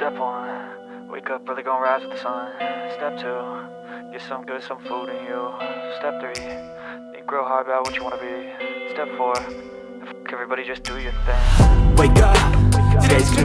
Step one, wake up early, gonna rise with the sun. Step two, get some good, some food in you. Step three, think real hard about what you wanna be. Step four, everybody just do your thing. Wake up, today's gonna be